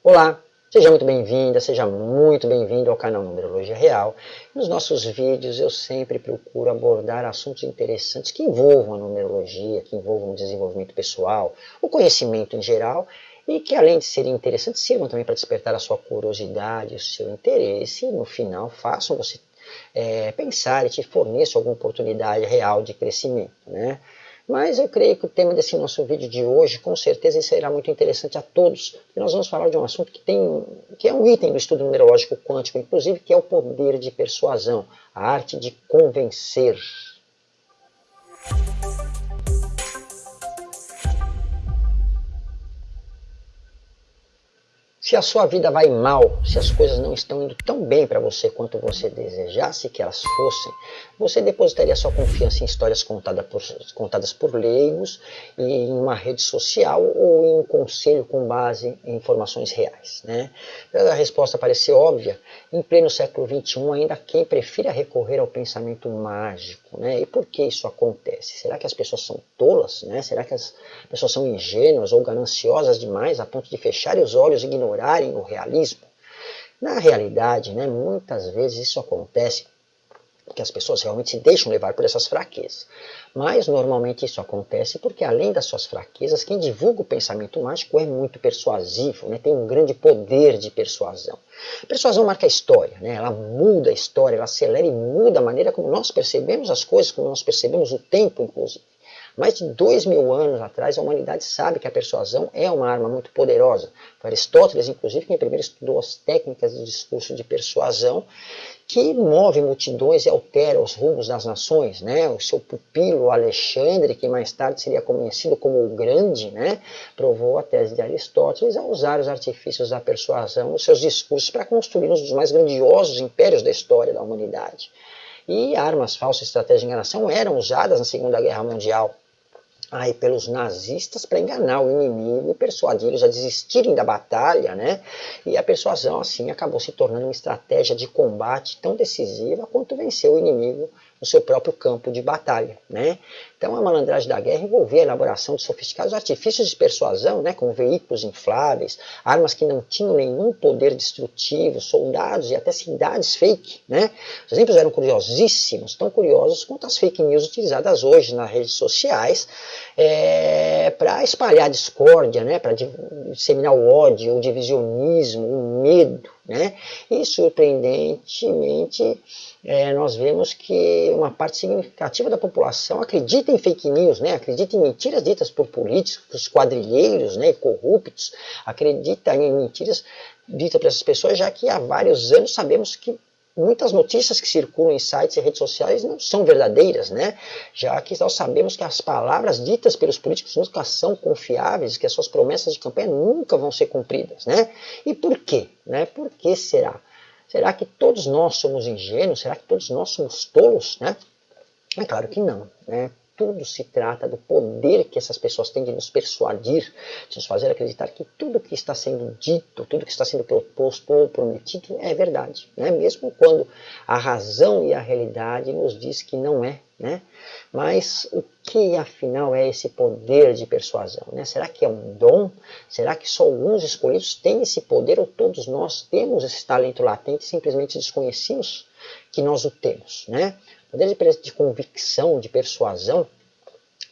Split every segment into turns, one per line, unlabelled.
Olá, seja muito bem-vinda, seja muito bem-vindo ao canal Numerologia Real. Nos nossos vídeos eu sempre procuro abordar assuntos interessantes que envolvam a numerologia, que envolvam o desenvolvimento pessoal, o conhecimento em geral e que além de serem interessantes, sirvam também para despertar a sua curiosidade, o seu interesse e no final façam você é, pensar e te forneçam alguma oportunidade real de crescimento. Né? Mas eu creio que o tema desse nosso vídeo de hoje, com certeza, será muito interessante a todos, porque nós vamos falar de um assunto que, tem, que é um item do estudo numerológico quântico, inclusive, que é o poder de persuasão, a arte de convencer. Se a sua vida vai mal, se as coisas não estão indo tão bem para você quanto você desejasse que elas fossem, você depositaria sua confiança em histórias contadas por, contadas por leigos, em uma rede social ou em um conselho com base em informações reais? Né? A resposta parece óbvia, em pleno século XXI ainda quem prefira recorrer ao pensamento mágico. Né? E por que isso acontece? Será que as pessoas são tolas? Né? Será que as pessoas são ingênuas ou gananciosas demais a ponto de fecharem os olhos e ignorarem ignorarem o realismo? Na realidade, né, muitas vezes isso acontece porque as pessoas realmente se deixam levar por essas fraquezas. Mas normalmente isso acontece porque além das suas fraquezas, quem divulga o pensamento mágico é muito persuasivo, né? tem um grande poder de persuasão. A persuasão marca a história, né? ela muda a história, ela acelera e muda a maneira como nós percebemos as coisas, como nós percebemos o tempo, inclusive. Mais de dois mil anos atrás, a humanidade sabe que a persuasão é uma arma muito poderosa. Aristóteles, inclusive, quem primeiro estudou as técnicas de discurso de persuasão, que move multidões e altera os rumos das nações. Né? O seu pupilo Alexandre, que mais tarde seria conhecido como o Grande, né? provou a tese de Aristóteles a usar os artifícios da persuasão nos seus discursos para construir um dos mais grandiosos impérios da história da humanidade. E armas falsas e estratégias de enganação eram usadas na Segunda Guerra Mundial aí pelos nazistas para enganar o inimigo e persuadi-los a desistirem da batalha, né? E a persuasão assim acabou se tornando uma estratégia de combate tão decisiva quanto vencer o inimigo no seu próprio campo de batalha. Né? Então a malandragem da guerra envolvia a elaboração de sofisticados artifícios de persuasão, né, como veículos infláveis, armas que não tinham nenhum poder destrutivo, soldados e até cidades fake. Né? Os exemplos eram curiosíssimos, tão curiosos quanto as fake news utilizadas hoje nas redes sociais é, para espalhar discórdia, né, para disseminar o ódio, o divisionismo, o medo. Né? E surpreendentemente é, nós vemos que uma parte significativa da população acredita em fake news, né? acredita em mentiras ditas por políticos, quadrilheiros né? corruptos, acredita em mentiras ditas por essas pessoas, já que há vários anos sabemos que muitas notícias que circulam em sites e redes sociais não são verdadeiras, né? Já que nós sabemos que as palavras ditas pelos políticos nunca são confiáveis, que as suas promessas de campanha nunca vão ser cumpridas, né? E por quê? Né? Por que será? Será que todos nós somos ingênuos? Será que todos nós somos tolos? Né? É claro que não. Né? Tudo se trata do poder que essas pessoas têm de nos persuadir, de nos fazer acreditar que tudo que está sendo dito, tudo que está sendo proposto ou prometido é verdade, né? mesmo quando a razão e a realidade nos diz que não é. Né? Mas o que afinal é esse poder de persuasão? Né? Será que é um dom? Será que só alguns escolhidos têm esse poder ou todos nós temos esse talento latente e simplesmente desconhecemos que nós o temos? Né? Poder de, de convicção, de persuasão,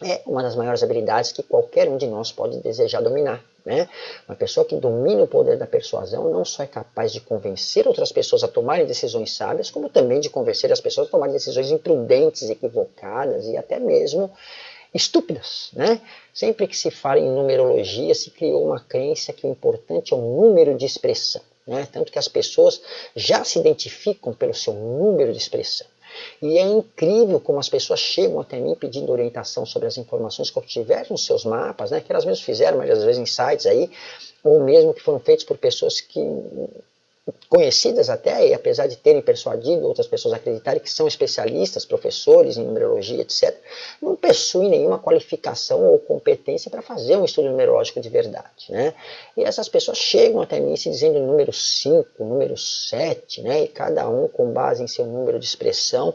é uma das maiores habilidades que qualquer um de nós pode desejar dominar. Né? Uma pessoa que domina o poder da persuasão não só é capaz de convencer outras pessoas a tomarem decisões sábias, como também de convencer as pessoas a tomarem decisões imprudentes, equivocadas e até mesmo estúpidas. Né? Sempre que se fala em numerologia, se criou uma crença que o importante é o número de expressão. Né? Tanto que as pessoas já se identificam pelo seu número de expressão. E é incrível como as pessoas chegam até mim pedindo orientação sobre as informações que obtiveram nos seus mapas, né, que elas mesmas fizeram, mas às vezes em sites aí, ou mesmo que foram feitos por pessoas que conhecidas até, e apesar de terem persuadido outras pessoas a acreditarem que são especialistas, professores em numerologia, etc., não possuem nenhuma qualificação ou competência para fazer um estudo numerológico de verdade. Né? E essas pessoas chegam até mim se dizendo número 5, número 7, né? e cada um com base em seu número de expressão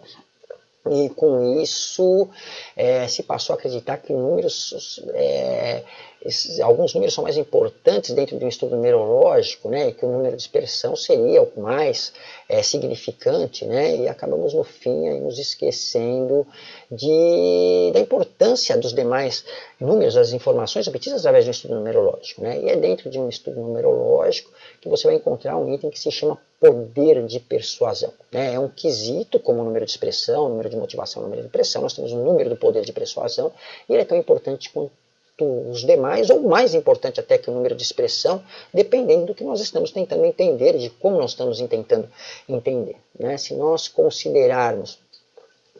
e com isso é, se passou a acreditar que números é, esses, alguns números são mais importantes dentro de um estudo numerológico, né, que o número de dispersão seria o mais é, significante, né, e acabamos no fim aí, nos esquecendo de, da importância dos demais números, das informações obtidas através de um estudo numerológico. Né, e é dentro de um estudo numerológico que você vai encontrar um item que se chama poder de persuasão. Né? É um quesito como o número de expressão, número de motivação, número de pressão. Nós temos um número do poder de persuasão e ele é tão importante quanto os demais, ou mais importante até que o número de expressão, dependendo do que nós estamos tentando entender, de como nós estamos tentando entender. Né? Se nós considerarmos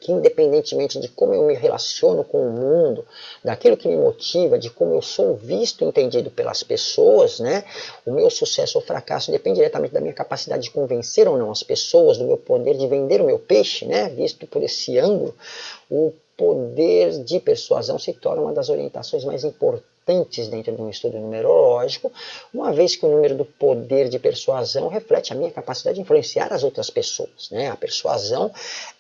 que independentemente de como eu me relaciono com o mundo, daquilo que me motiva, de como eu sou visto e entendido pelas pessoas, né, o meu sucesso ou fracasso depende diretamente da minha capacidade de convencer ou não as pessoas, do meu poder de vender o meu peixe, né, visto por esse ângulo, o poder de persuasão se torna uma das orientações mais importantes dentro de um estudo numerológico, uma vez que o número do poder de persuasão reflete a minha capacidade de influenciar as outras pessoas. Né? A persuasão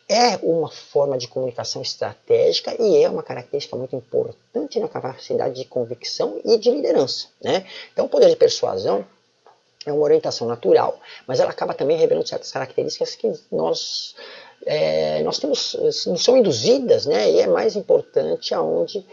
é uma forma de comunicação estratégica e é uma característica muito importante na capacidade de convicção e de liderança. Né? Então, o poder de persuasão é uma orientação natural, mas ela acaba também revelando certas características que nós é, nós temos, são induzidas, né? E é mais importante aonde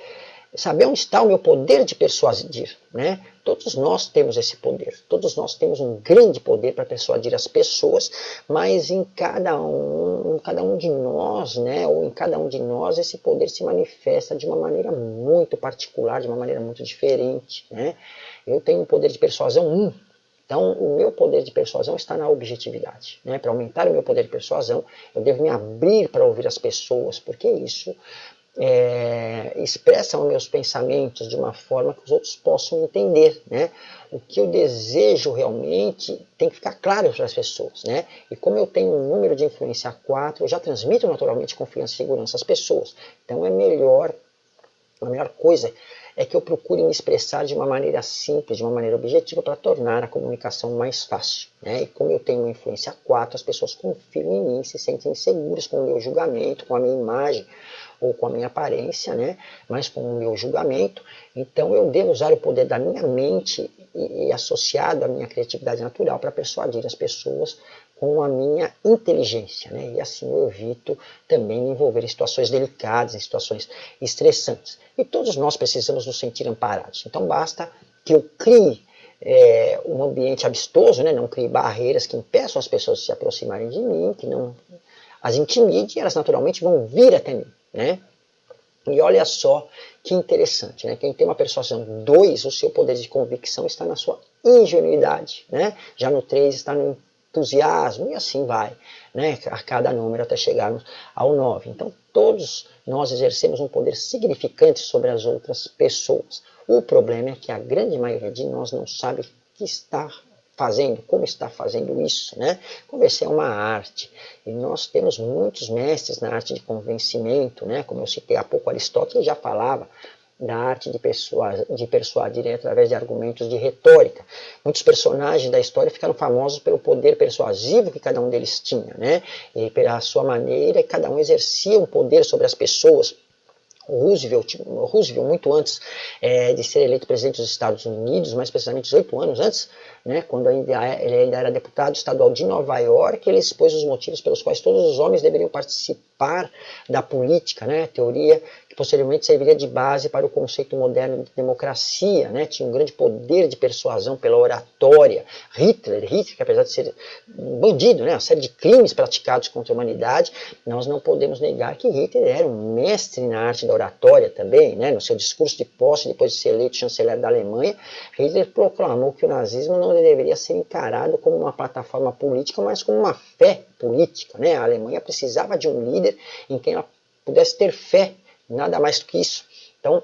saber onde está o meu poder de persuadir, né? Todos nós temos esse poder, todos nós temos um grande poder para persuadir as pessoas, mas em cada um, em cada um de nós, né, ou em cada um de nós, esse poder se manifesta de uma maneira muito particular, de uma maneira muito diferente, né? Eu tenho um poder de persuasão 1, então, o meu poder de persuasão está na objetividade. Né? Para aumentar o meu poder de persuasão, eu devo me abrir para ouvir as pessoas, porque isso é, os meus pensamentos de uma forma que os outros possam entender. Né? O que eu desejo realmente tem que ficar claro para as pessoas. Né? E como eu tenho um número de influência 4, eu já transmito naturalmente confiança e segurança às pessoas. Então, é melhor, a melhor coisa é que eu procure me expressar de uma maneira simples, de uma maneira objetiva, para tornar a comunicação mais fácil. Né? E como eu tenho uma influência 4, as pessoas confiam em mim, se sentem seguras com o meu julgamento, com a minha imagem, ou com a minha aparência, né? mas com o meu julgamento. Então eu devo usar o poder da minha mente e, e associado à minha criatividade natural para persuadir as pessoas com a minha inteligência, né? E assim eu evito também me envolver em situações delicadas, em situações estressantes. E todos nós precisamos nos sentir amparados. Então basta que eu crie é, um ambiente amistoso, né? Não crie barreiras que impeçam as pessoas de se aproximarem de mim, que não as intimide, elas naturalmente vão vir até mim, né? E olha só que interessante, né? Quem tem uma persuasão 2, o seu poder de convicção está na sua ingenuidade, né? Já no 3 está no entusiasmo, e assim vai, né, a cada número até chegarmos ao 9. Então, todos nós exercemos um poder significante sobre as outras pessoas. O problema é que a grande maioria de nós não sabe o que está fazendo, como está fazendo isso, né? Convencer é uma arte, e nós temos muitos mestres na arte de convencimento, né? Como eu citei há pouco, Aristóteles já falava da arte de, persuadir, de persuadir através de argumentos de retórica. Muitos personagens da história ficaram famosos pelo poder persuasivo que cada um deles tinha, né? E pela sua maneira, cada um exercia um poder sobre as pessoas. Roosevelt, Roosevelt muito antes é, de ser eleito presidente dos Estados Unidos, mais precisamente 18 anos antes, né, quando ainda, ele ainda era deputado estadual de Nova York, ele expôs os motivos pelos quais todos os homens deveriam participar da política, né, teoria posteriormente serviria de base para o conceito moderno de democracia, né? tinha um grande poder de persuasão pela oratória. Hitler, Hitler, que apesar de ser um bandido, né? uma série de crimes praticados contra a humanidade, nós não podemos negar que Hitler era um mestre na arte da oratória também, né? no seu discurso de posse, depois de ser eleito chanceler da Alemanha, Hitler proclamou que o nazismo não deveria ser encarado como uma plataforma política, mas como uma fé política. Né? A Alemanha precisava de um líder em quem ela pudesse ter fé Nada mais do que isso. Então,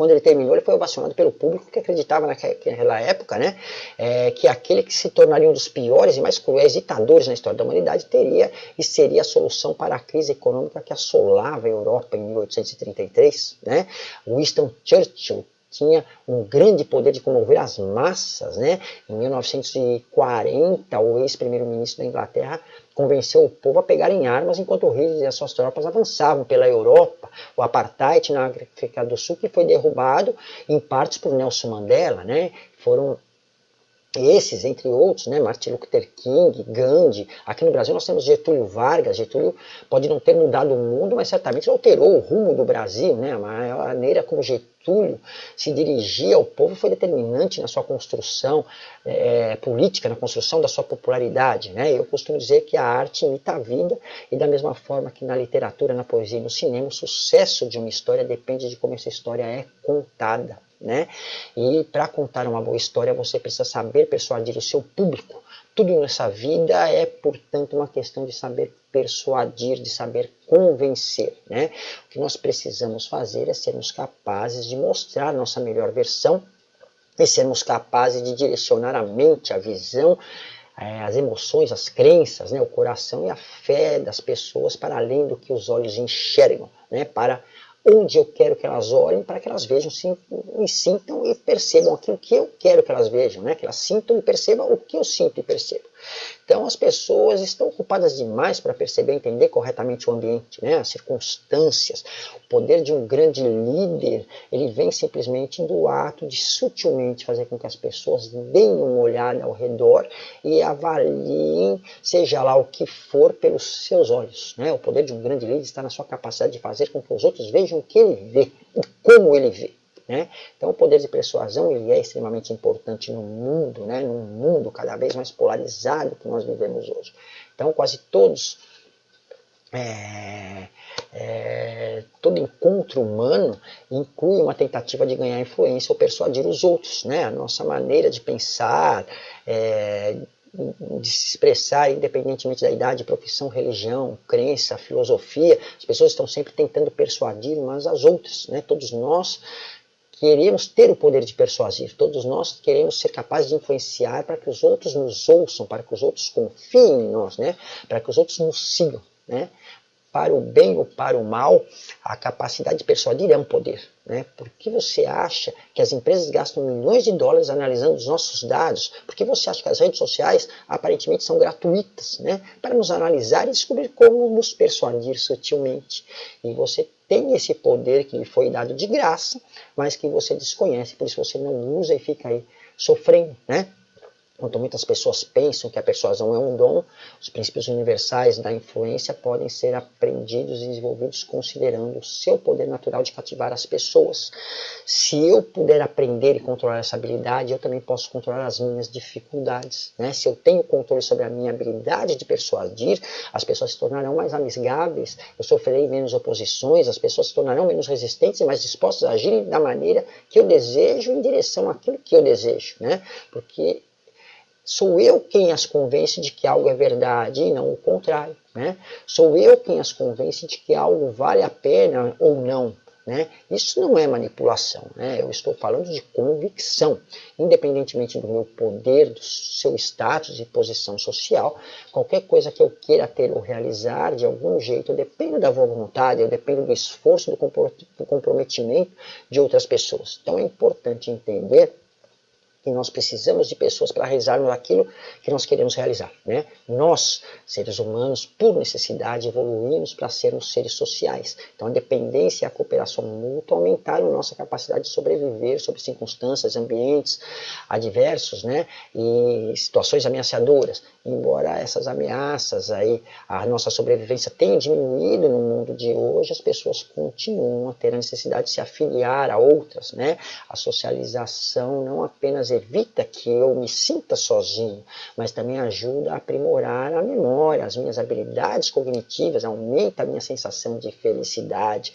quando ele terminou, ele foi ovacionado pelo público que acreditava naquela época, né, é, que aquele que se tornaria um dos piores e mais cruéis ditadores na história da humanidade teria e seria a solução para a crise econômica que assolava a Europa em 1833. Né? Winston Churchill tinha um grande poder de comover as massas. Né? Em 1940, o ex-primeiro-ministro da Inglaterra convenceu o povo a pegarem armas enquanto o Hitler e as suas tropas avançavam pela Europa. O apartheid na África do Sul que foi derrubado em partes por Nelson Mandela. Né? Foram esses, entre outros, né, Martin Luther King, Gandhi, aqui no Brasil nós temos Getúlio Vargas, Getúlio pode não ter mudado o mundo, mas certamente alterou o rumo do Brasil, né, a maneira como Getúlio se dirigia ao povo foi determinante na sua construção é, política, na construção da sua popularidade, né, eu costumo dizer que a arte imita a vida e da mesma forma que na literatura, na poesia e no cinema, o sucesso de uma história depende de como essa história é contada, né? E para contar uma boa história, você precisa saber persuadir o seu público. Tudo nessa vida é, portanto, uma questão de saber persuadir, de saber convencer. Né? O que nós precisamos fazer é sermos capazes de mostrar nossa melhor versão e sermos capazes de direcionar a mente, a visão, eh, as emoções, as crenças, né, o coração e a fé das pessoas para além do que os olhos enxergam, né, para onde eu quero que elas olhem para que elas vejam, me sintam e percebam aquilo que eu quero que elas vejam, né? que elas sintam e percebam o que eu sinto e percebo. Então as pessoas estão ocupadas demais para perceber e entender corretamente o ambiente, né? as circunstâncias. O poder de um grande líder, ele vem simplesmente do ato de sutilmente fazer com que as pessoas deem uma olhada ao redor e avaliem, seja lá o que for, pelos seus olhos. Né? O poder de um grande líder está na sua capacidade de fazer com que os outros vejam o que ele vê e como ele vê. Né? Então o poder de persuasão ele é extremamente importante no mundo, né? num mundo cada vez mais polarizado que nós vivemos hoje. Então quase todos, é, é, todo encontro humano inclui uma tentativa de ganhar influência ou persuadir os outros. Né? A nossa maneira de pensar, é, de se expressar, independentemente da idade, profissão, religião, crença, filosofia, as pessoas estão sempre tentando persuadir umas às outras. Né? Todos nós queremos ter o poder de persuadir, todos nós queremos ser capazes de influenciar para que os outros nos ouçam, para que os outros confiem em nós, né? para que os outros nos sigam. Né? Para o bem ou para o mal, a capacidade de persuadir é um poder. Né? Por que você acha que as empresas gastam milhões de dólares analisando os nossos dados? Por que você acha que as redes sociais aparentemente são gratuitas? Né? Para nos analisar e descobrir como nos persuadir sutilmente. E você tem esse poder que lhe foi dado de graça, mas que você desconhece, por isso você não usa e fica aí sofrendo, né? Quanto muitas pessoas pensam que a persuasão é um dom, os princípios universais da influência podem ser aprendidos e desenvolvidos considerando o seu poder natural de cativar as pessoas. Se eu puder aprender e controlar essa habilidade, eu também posso controlar as minhas dificuldades. Né? Se eu tenho controle sobre a minha habilidade de persuadir, as pessoas se tornarão mais amigáveis, eu sofrerei menos oposições, as pessoas se tornarão menos resistentes e mais dispostas a agir da maneira que eu desejo em direção àquilo que eu desejo. Né? Porque Sou eu quem as convence de que algo é verdade e não o contrário. Né? Sou eu quem as convence de que algo vale a pena ou não. Né? Isso não é manipulação, né? eu estou falando de convicção. Independentemente do meu poder, do seu status e posição social, qualquer coisa que eu queira ter ou realizar, de algum jeito, eu dependo da vontade, eu dependo do esforço, do comprometimento de outras pessoas. Então é importante entender que nós precisamos de pessoas para realizarmos aquilo que nós queremos realizar. Né? Nós, seres humanos, por necessidade, evoluímos para sermos seres sociais. Então a dependência e a cooperação mútua aumentaram nossa capacidade de sobreviver sobre circunstâncias, ambientes adversos né? e situações ameaçadoras. Embora essas ameaças, aí, a nossa sobrevivência tenha diminuído no mundo de hoje, as pessoas continuam a ter a necessidade de se afiliar a outras. Né? A socialização não apenas evita que eu me sinta sozinho, mas também ajuda a aprimorar a memória, as minhas habilidades cognitivas, aumenta a minha sensação de felicidade,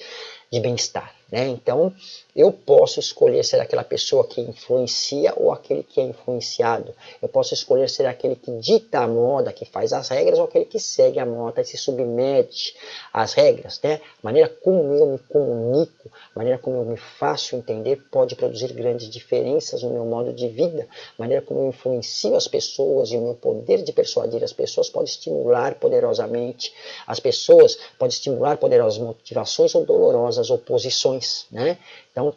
de bem-estar. Né? Então, eu posso escolher ser aquela pessoa que influencia ou aquele que é influenciado. Eu posso escolher ser aquele que dita a moda, que faz as regras, ou aquele que segue a moda e se submete às regras. Né? A maneira como eu me comunico, a maneira como eu me faço entender pode produzir grandes diferenças no meu modo de vida. A maneira como eu influencio as pessoas e o meu poder de persuadir as pessoas pode estimular poderosamente as pessoas, pode estimular poderosas motivações ou dolorosas oposições. Né? Então,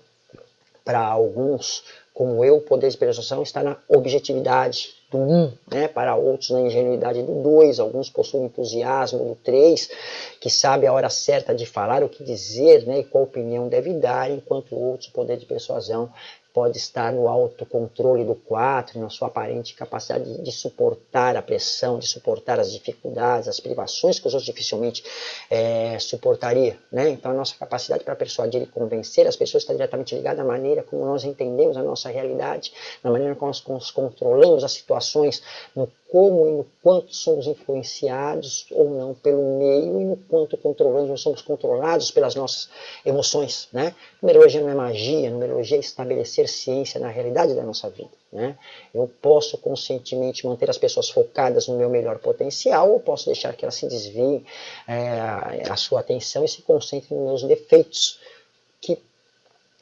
Para alguns, como eu, o poder de persuasão está na objetividade do 1, um, né? para outros na ingenuidade do 2, alguns possuem entusiasmo do 3, que sabe a hora certa de falar, o que dizer né? e qual opinião deve dar, enquanto outros o poder de persuasão pode estar no autocontrole do 4, na sua aparente capacidade de, suportar a pressão, de suportar as dificuldades, as privações que os outros dificilmente é, suportaria. Né? Então a nossa capacidade para persuadir e convencer as pessoas está diretamente ligada à maneira como nós entendemos a nossa realidade, na maneira como nós controlamos as situações, no como e no quanto somos influenciados ou não pelo meio e no quanto controlamos ou somos controlados pelas nossas emoções. Né? Numerologia não é magia, numerologia é estabelecer ciência na realidade da nossa vida. Né? Eu posso conscientemente manter as pessoas focadas no meu melhor potencial ou posso deixar que elas se desviem é, a sua atenção e se concentrem nos meus defeitos, que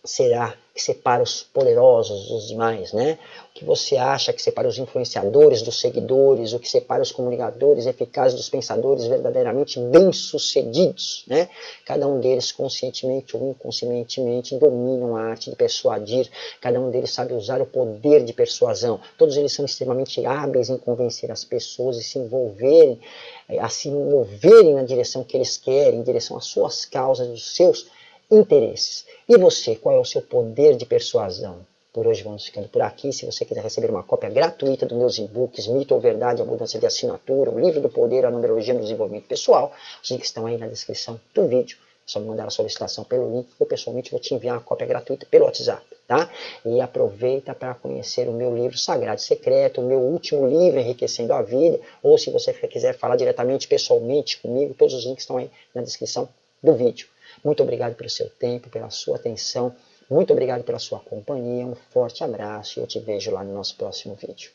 será que separa os poderosos dos demais, né? O que você acha que separa os influenciadores dos seguidores, o que separa os comunicadores eficazes dos pensadores verdadeiramente bem-sucedidos, né? Cada um deles, conscientemente ou inconscientemente, dominam a arte de persuadir, cada um deles sabe usar o poder de persuasão. Todos eles são extremamente hábeis em convencer as pessoas e se envolverem, a se moverem na direção que eles querem, em direção às suas causas, dos seus interesses. E você, qual é o seu poder de persuasão? Por hoje vamos ficando por aqui. Se você quiser receber uma cópia gratuita dos meus e-books, Mito ou Verdade, a mudança de assinatura, o livro do poder, a numerologia no desenvolvimento pessoal, os links estão aí na descrição do vídeo. É só me mandar a solicitação pelo link, eu pessoalmente vou te enviar uma cópia gratuita pelo WhatsApp, tá? E aproveita para conhecer o meu livro Sagrado Secreto, o meu último livro Enriquecendo a Vida, ou se você quiser falar diretamente, pessoalmente comigo, todos os links estão aí na descrição do vídeo. Muito obrigado pelo seu tempo, pela sua atenção. Muito obrigado pela sua companhia. Um forte abraço e eu te vejo lá no nosso próximo vídeo.